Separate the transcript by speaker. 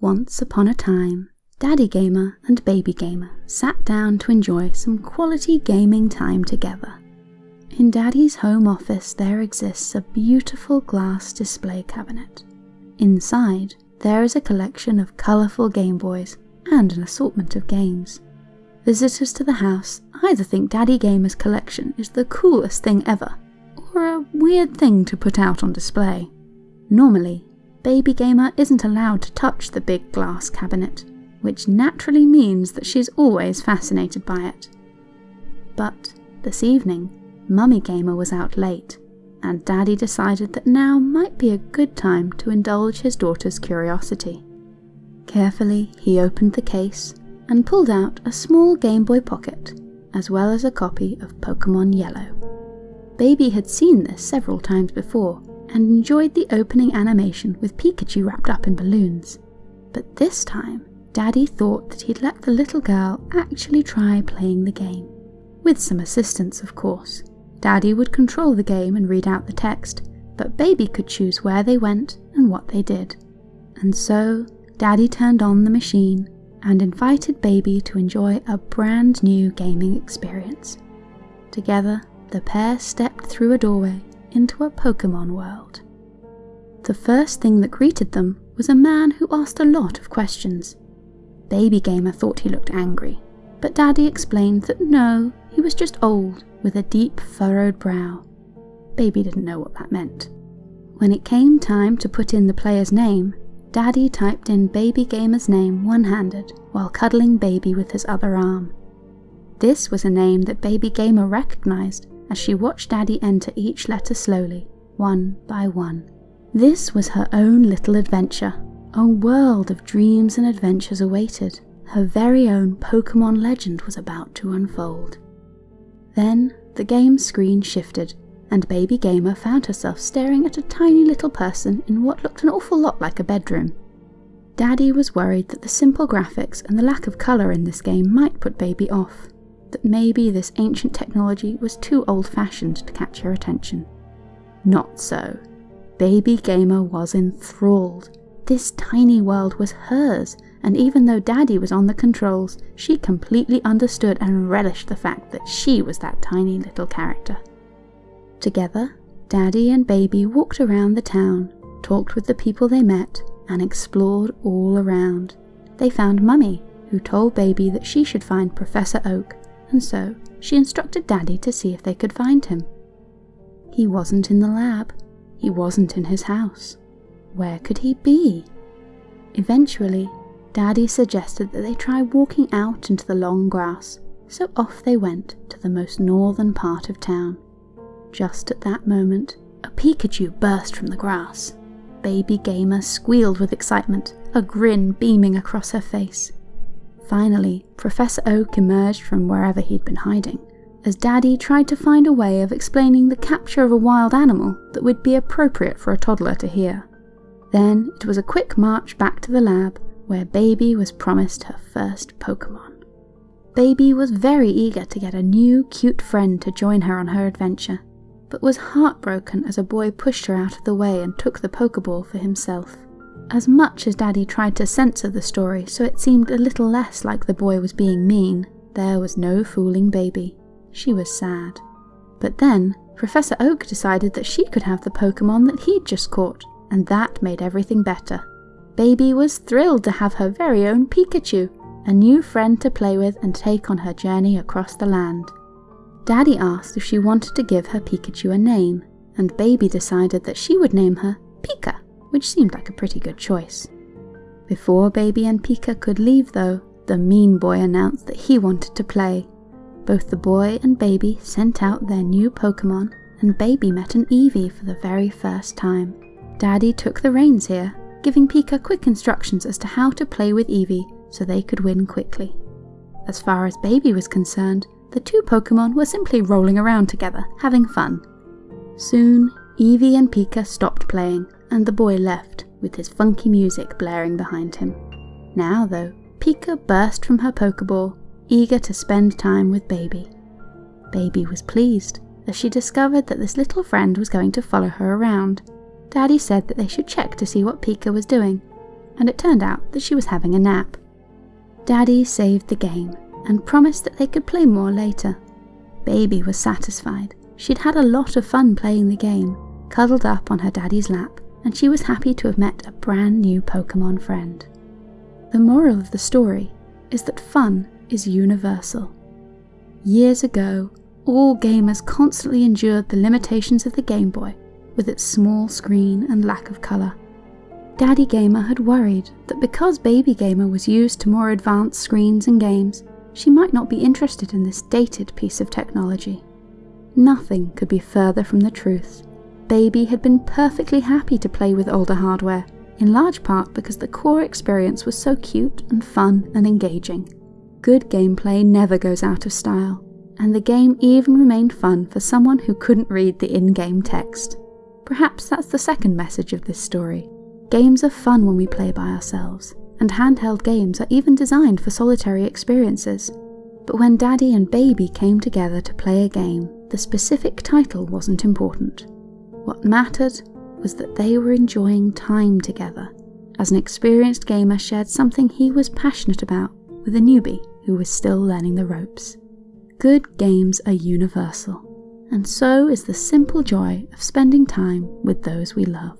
Speaker 1: Once upon a time, Daddy Gamer and Baby Gamer sat down to enjoy some quality gaming time together. In Daddy's home office, there exists a beautiful glass display cabinet. Inside, there is a collection of colourful Game Boys and an assortment of games. Visitors to the house either think Daddy Gamer's collection is the coolest thing ever, or a weird thing to put out on display. Normally, Baby Gamer isn't allowed to touch the big glass cabinet, which naturally means that she's always fascinated by it. But this evening, Mummy Gamer was out late, and Daddy decided that now might be a good time to indulge his daughter's curiosity. Carefully, he opened the case and pulled out a small Game Boy Pocket, as well as a copy of Pokemon Yellow. Baby had seen this several times before, and enjoyed the opening animation with Pikachu wrapped up in balloons. But this time, Daddy thought that he'd let the little girl actually try playing the game. With some assistance, of course. Daddy would control the game and read out the text, but Baby could choose where they went and what they did. And so, Daddy turned on the machine and invited Baby to enjoy a brand new gaming experience. Together, the pair stepped through a doorway into a Pokemon world. The first thing that greeted them was a man who asked a lot of questions. Baby Gamer thought he looked angry, but Daddy explained that no, he was just old, with a deep furrowed brow. Baby didn't know what that meant. When it came time to put in the player's name, Daddy typed in Baby Gamer's name one handed while cuddling Baby with his other arm. This was a name that Baby Gamer recognized as she watched Daddy enter each letter slowly, one by one. This was her own little adventure. A world of dreams and adventures awaited. Her very own Pokemon legend was about to unfold. Then the game screen shifted, and Baby Gamer found herself staring at a tiny little person in what looked an awful lot like a bedroom. Daddy was worried that the simple graphics and the lack of colour in this game might put Baby off, that maybe this ancient technology was too old fashioned to catch her attention. Not so. Baby Gamer was enthralled. This tiny world was hers, and even though Daddy was on the controls, she completely understood and relished the fact that she was that tiny little character. Together, Daddy and Baby walked around the town, talked with the people they met, and explored all around. They found Mummy, who told Baby that she should find Professor Oak, and so she instructed Daddy to see if they could find him. He wasn't in the lab. He wasn't in his house. Where could he be? Eventually, Daddy suggested that they try walking out into the long grass, so off they went to the most northern part of town. Just at that moment, a Pikachu burst from the grass. Baby Gamer squealed with excitement, a grin beaming across her face. Finally, Professor Oak emerged from wherever he'd been hiding, as Daddy tried to find a way of explaining the capture of a wild animal that would be appropriate for a toddler to hear. Then it was a quick march back to the lab where Baby was promised her first Pokemon. Baby was very eager to get a new, cute friend to join her on her adventure, but was heartbroken as a boy pushed her out of the way and took the Pokeball for himself. As much as Daddy tried to censor the story so it seemed a little less like the boy was being mean, there was no fooling Baby. She was sad. But then, Professor Oak decided that she could have the Pokemon that he'd just caught, and that made everything better. Baby was thrilled to have her very own Pikachu, a new friend to play with and take on her journey across the land. Daddy asked if she wanted to give her Pikachu a name, and Baby decided that she would name her Pika, which seemed like a pretty good choice. Before Baby and Pika could leave, though, the mean boy announced that he wanted to play. Both the boy and Baby sent out their new Pokemon, and Baby met an Eevee for the very first time. Daddy took the reins here giving Pika quick instructions as to how to play with Eevee so they could win quickly. As far as Baby was concerned, the two Pokemon were simply rolling around together, having fun. Soon, Eevee and Pika stopped playing, and the boy left, with his funky music blaring behind him. Now, though, Pika burst from her Pokeball, eager to spend time with Baby. Baby was pleased, as she discovered that this little friend was going to follow her around, Daddy said that they should check to see what Pika was doing, and it turned out that she was having a nap. Daddy saved the game and promised that they could play more later. Baby was satisfied. She'd had a lot of fun playing the game, cuddled up on her daddy's lap, and she was happy to have met a brand new Pokemon friend. The moral of the story is that fun is universal. Years ago, all gamers constantly endured the limitations of the Game Boy with its small screen and lack of colour. Daddy Gamer had worried that because Baby Gamer was used to more advanced screens and games, she might not be interested in this dated piece of technology. Nothing could be further from the truth. Baby had been perfectly happy to play with older hardware, in large part because the core experience was so cute and fun and engaging. Good gameplay never goes out of style, and the game even remained fun for someone who couldn't read the in game text. Perhaps that's the second message of this story. Games are fun when we play by ourselves, and handheld games are even designed for solitary experiences. But when Daddy and Baby came together to play a game, the specific title wasn't important. What mattered was that they were enjoying time together, as an experienced gamer shared something he was passionate about with a newbie who was still learning the ropes. Good games are universal, and so is the simple joy of spending time with those we love.